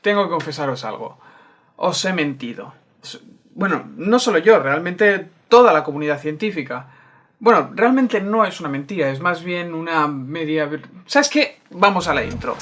tengo que confesaros algo. Os he mentido. Bueno, no solo yo, realmente toda la comunidad científica. Bueno, realmente no es una mentira, es más bien una media... ¿Sabes qué? Vamos a la intro.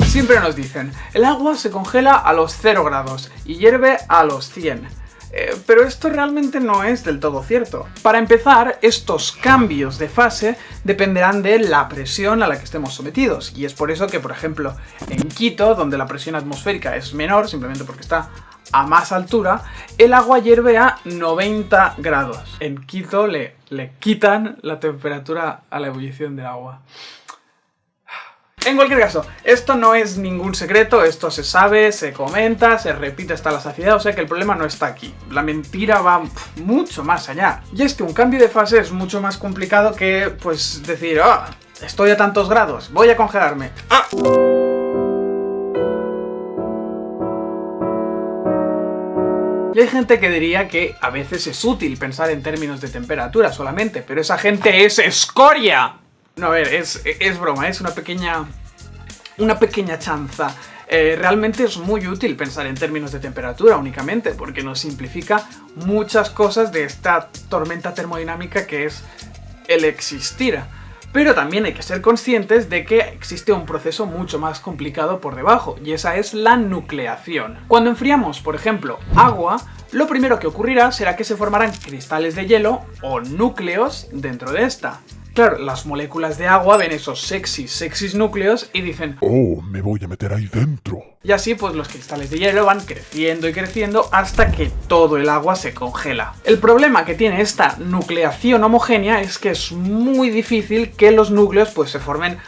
Siempre nos dicen, el agua se congela a los 0 grados y hierve a los 100. Eh, pero esto realmente no es del todo cierto. Para empezar, estos cambios de fase dependerán de la presión a la que estemos sometidos, y es por eso que, por ejemplo, en Quito, donde la presión atmosférica es menor, simplemente porque está a más altura, el agua hierve a 90 grados. En Quito le, le quitan la temperatura a la ebullición del agua. En cualquier caso, esto no es ningún secreto, esto se sabe, se comenta, se repite hasta la saciedad, o sea que el problema no está aquí. La mentira va mucho más allá. Y es que un cambio de fase es mucho más complicado que, pues, decir, ah, estoy a tantos grados, voy a congelarme. ¡Ah! Y hay gente que diría que a veces es útil pensar en términos de temperatura solamente, pero esa gente es escoria. No, a ver, es, es broma, es una pequeña... Una pequeña chanza. Eh, realmente es muy útil pensar en términos de temperatura únicamente, porque nos simplifica muchas cosas de esta tormenta termodinámica que es el existir. Pero también hay que ser conscientes de que existe un proceso mucho más complicado por debajo, y esa es la nucleación. Cuando enfriamos, por ejemplo, agua, lo primero que ocurrirá será que se formarán cristales de hielo o núcleos dentro de esta. Claro, las moléculas de agua ven esos sexys, sexys núcleos y dicen ¡Oh, me voy a meter ahí dentro! Y así pues los cristales de hielo van creciendo y creciendo hasta que todo el agua se congela. El problema que tiene esta nucleación homogénea es que es muy difícil que los núcleos pues se formen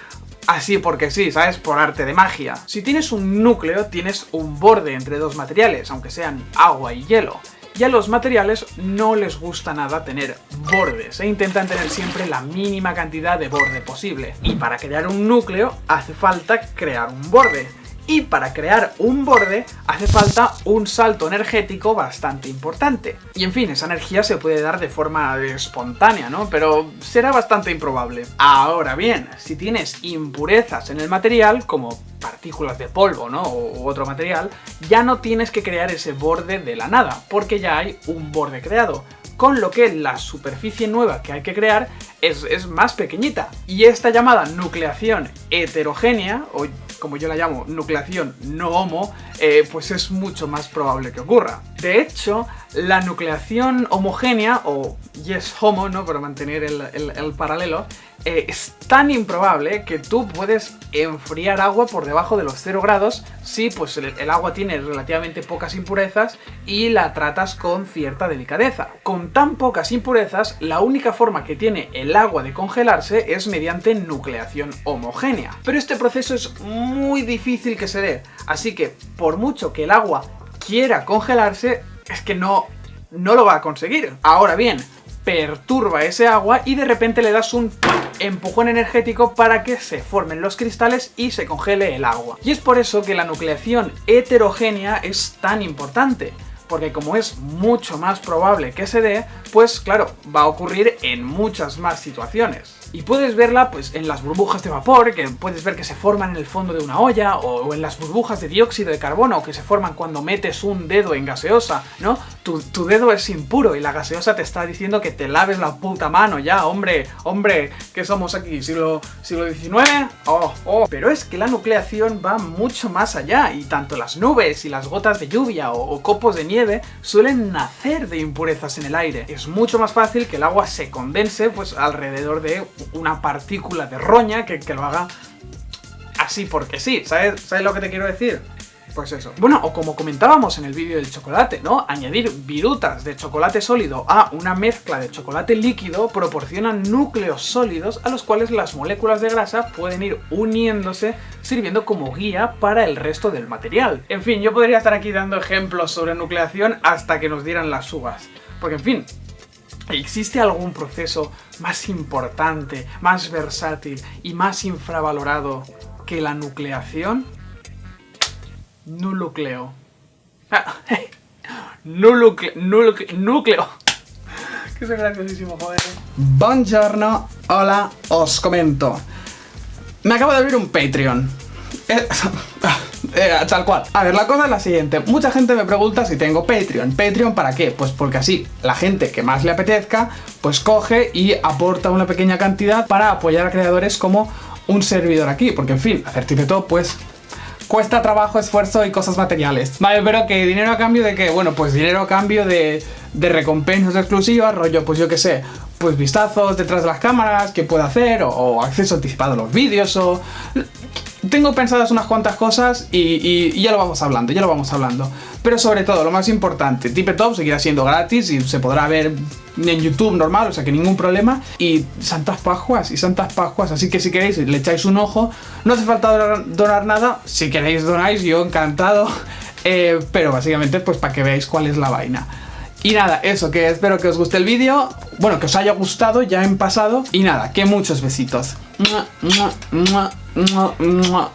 así porque sí, ¿sabes? Por arte de magia. Si tienes un núcleo, tienes un borde entre dos materiales, aunque sean agua y hielo y a los materiales no les gusta nada tener bordes e intentan tener siempre la mínima cantidad de borde posible. Y para crear un núcleo hace falta crear un borde y para crear un borde hace falta un salto energético bastante importante. Y en fin, esa energía se puede dar de forma espontánea, ¿no? Pero será bastante improbable. Ahora bien, si tienes impurezas en el material, como partículas de polvo, ¿no? O otro material, ya no tienes que crear ese borde de la nada, porque ya hay un borde creado con lo que la superficie nueva que hay que crear es, es, más pequeñita. Y esta llamada nucleación heterogénea, o como yo la llamo, nucleación no homo, eh, pues es mucho más probable que ocurra. De hecho, la nucleación homogénea, o yes homo, ¿no? Para mantener el, paralelo, eh, es tan improbable que tú puedes enfriar agua por debajo de los 0 grados si pues el, agua tiene relativamente pocas impurezas y la tratas con cierta delicadeza. Con tan pocas impurezas, la única forma que tiene el agua de congelarse es mediante nucleación homogénea. Pero este proceso es muy difícil que se dé, así que por mucho que el agua quiera congelarse, es que no, no lo va a conseguir. Ahora bien, perturba ese agua y de repente le das un empujón energético para que se formen los cristales y se congele el agua. Y es por eso que la nucleación heterogénea es tan importante porque como es mucho más probable que se dé, pues claro, va a ocurrir en muchas más situaciones. Y puedes verla pues en las burbujas de vapor, que puedes ver que se forman en el fondo de una olla, o en las burbujas de dióxido de carbono que se forman cuando metes un dedo en gaseosa, ¿no? Tu, dedo es impuro y la gaseosa te está diciendo que te laves la puta mano ya, hombre, hombre, ¿qué somos aquí? ¿Siglo, siglo XIX? Oh, oh. Pero es que la nucleación va mucho más allá, y tanto las nubes y las gotas de lluvia o, o copos de nieve suelen nacer de impurezas en el aire. Es mucho más fácil que el agua se condense pues alrededor de una partícula de roña que, lo haga así porque sí, ¿sabes? ¿sabes lo que te quiero decir? Pues eso. Bueno, o como comentábamos en el vídeo del chocolate, ¿no? Añadir virutas de chocolate sólido a una mezcla de chocolate líquido proporcionan núcleos sólidos a los cuales las moléculas de grasa pueden ir uniéndose sirviendo como guía para el resto del material. En fin, yo podría estar aquí dando ejemplos sobre nucleación hasta que nos dieran las uvas. Porque en fin, ¿Existe algún proceso más importante, más versátil y más infravalorado que la nucleación? Nucleo. Ah, núcleo. núcleo. Que es graciosísimo, joder. Buongiorno. Hola, os comento. Me acabo de abrir un Patreon. Eh, eh, tal cual. A ver, la cosa es la siguiente. Mucha gente me pregunta si tengo Patreon. ¿Patreon para qué? Pues porque así la gente que más le apetezca, pues coge y aporta una pequeña cantidad para apoyar a creadores como un servidor aquí. Porque en fin, hacer todo pues cuesta trabajo, esfuerzo y cosas materiales. Vale, pero que dinero a cambio de qué? Bueno, pues dinero a cambio de, de recompensas exclusivas, rollo, pues yo qué sé, pues vistazos detrás de las cámaras, que puedo hacer, o, acceso anticipado a los vídeos, o... Tengo pensadas unas cuantas cosas y, ya lo vamos hablando, ya lo vamos hablando. Pero sobre todo, lo más importante, Top seguirá siendo gratis y se podrá ver en YouTube normal, o sea que ningún problema. Y Santas Pascuas, y Santas Pascuas, así que si queréis le echáis un ojo. No hace falta donar, nada, si queréis donáis, yo encantado. Eh, pero básicamente pues para que veáis cuál es la vaina. Y nada, eso, que espero que os guste el vídeo, bueno, que os haya gustado ya en pasado. Y nada, que muchos besitos.